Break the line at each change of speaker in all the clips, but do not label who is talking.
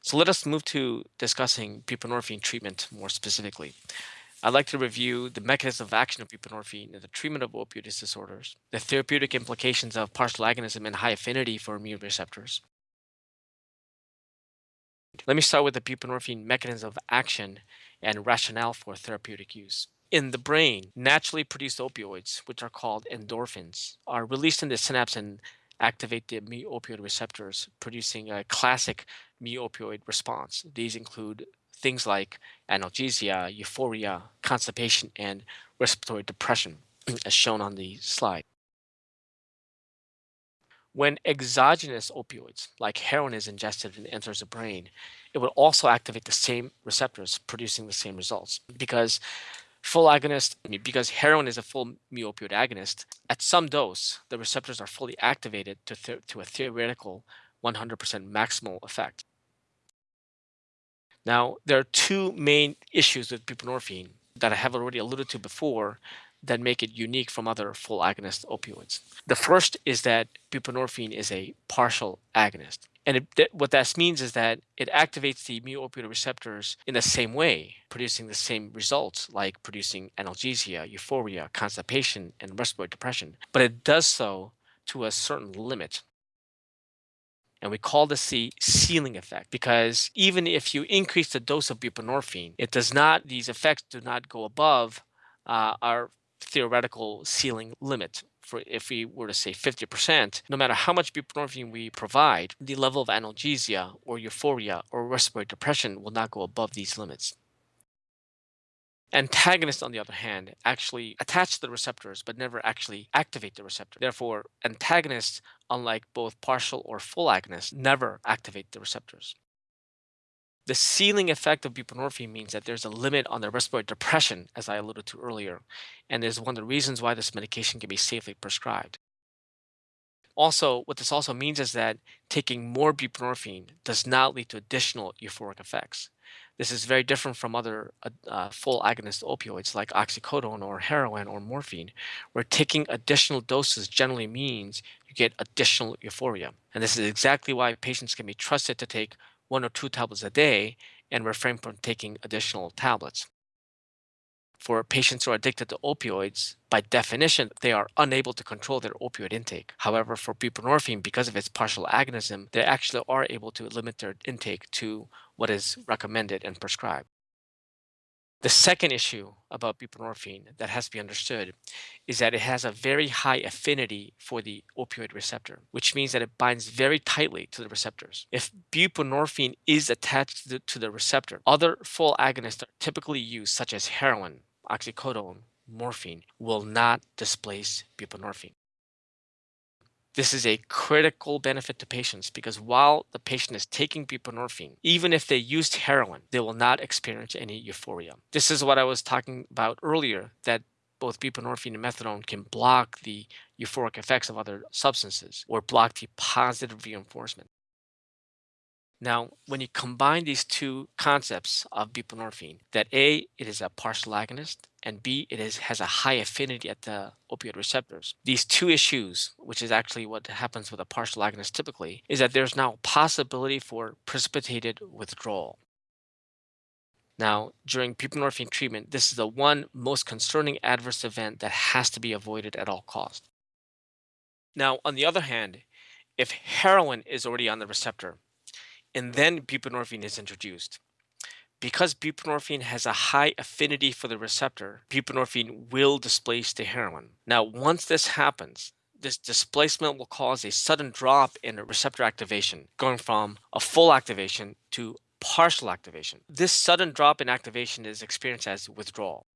So let us move to discussing buprenorphine treatment more specifically. I'd like to review the mechanism of action of buprenorphine in the treatment of opioid disorders, the therapeutic implications of partial agonism and high affinity for mu receptors. Let me start with the buprenorphine mechanism of action and rationale for therapeutic use. In the brain, naturally produced opioids, which are called endorphins, are released in the synapse and activate the mu-opioid receptors, producing a classic mu-opioid response. These include things like analgesia, euphoria, constipation, and respiratory depression, mm. as shown on the slide. When exogenous opioids, like heroin, is ingested and enters the brain, it will also activate the same receptors, producing the same results. Because full agonist, because heroin is a full mu-opioid agonist, at some dose, the receptors are fully activated to, to a theoretical 100% maximal effect. Now, there are two main issues with buprenorphine that I have already alluded to before that make it unique from other full agonist opioids. The first is that buprenorphine is a partial agonist. And it, what that means is that it activates the mu-opioid receptors in the same way, producing the same results like producing analgesia, euphoria, constipation, and respiratory depression. But it does so to a certain limit. And we call this the ceiling effect because even if you increase the dose of buprenorphine, it does not, these effects do not go above uh, our theoretical ceiling limit. For if we were to say 50%, no matter how much buprenorphine we provide, the level of analgesia or euphoria or respiratory depression will not go above these limits. Antagonists, on the other hand, actually attach to the receptors but never actually activate the receptor. Therefore, antagonists, unlike both partial or full agonists, never activate the receptors. The ceiling effect of buprenorphine means that there's a limit on the respiratory depression, as I alluded to earlier, and is one of the reasons why this medication can be safely prescribed. Also, what this also means is that taking more buprenorphine does not lead to additional euphoric effects. This is very different from other uh, uh, full agonist opioids like oxycodone or heroin or morphine, where taking additional doses generally means you get additional euphoria. And this is exactly why patients can be trusted to take one or two tablets a day and refrain from taking additional tablets for patients who are addicted to opioids, by definition, they are unable to control their opioid intake. However, for buprenorphine, because of its partial agonism, they actually are able to limit their intake to what is recommended and prescribed. The second issue about buprenorphine that has to be understood is that it has a very high affinity for the opioid receptor, which means that it binds very tightly to the receptors. If buprenorphine is attached to the, to the receptor, other full agonists are typically used, such as heroin, oxycodone, morphine, will not displace buprenorphine. This is a critical benefit to patients because while the patient is taking buprenorphine, even if they used heroin, they will not experience any euphoria. This is what I was talking about earlier, that both buprenorphine and methadone can block the euphoric effects of other substances or block the positive reinforcement. Now, when you combine these two concepts of buprenorphine, that A, it is a partial agonist, and B, it is, has a high affinity at the opioid receptors. These two issues, which is actually what happens with a partial agonist typically, is that there's now a possibility for precipitated withdrawal. Now, during buprenorphine treatment, this is the one most concerning adverse event that has to be avoided at all costs. Now, on the other hand, if heroin is already on the receptor, and then buprenorphine is introduced. Because buprenorphine has a high affinity for the receptor, buprenorphine will displace the heroin. Now, once this happens, this displacement will cause a sudden drop in receptor activation, going from a full activation to partial activation. This sudden drop in activation is experienced as withdrawal.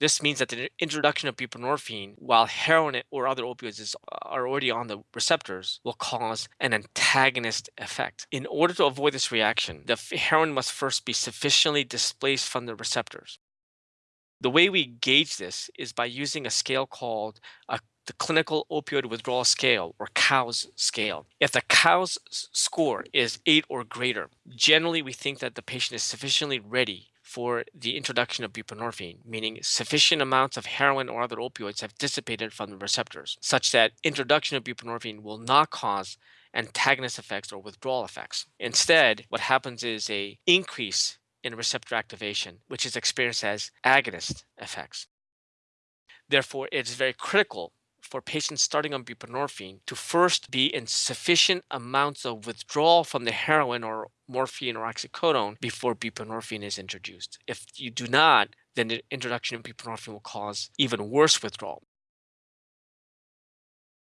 This means that the introduction of buprenorphine, while heroin or other opioids is, uh, are already on the receptors, will cause an antagonist effect. In order to avoid this reaction, the heroin must first be sufficiently displaced from the receptors. The way we gauge this is by using a scale called a, the Clinical Opioid Withdrawal Scale, or COWS scale. If the COWS score is 8 or greater, generally we think that the patient is sufficiently ready for the introduction of buprenorphine, meaning sufficient amounts of heroin or other opioids have dissipated from the receptors, such that introduction of buprenorphine will not cause antagonist effects or withdrawal effects. Instead, what happens is a increase in receptor activation, which is experienced as agonist effects. Therefore, it's very critical for patients starting on buprenorphine to first be in sufficient amounts of withdrawal from the heroin or morphine or oxycodone before buprenorphine is introduced. If you do not, then the introduction of buprenorphine will cause even worse withdrawal.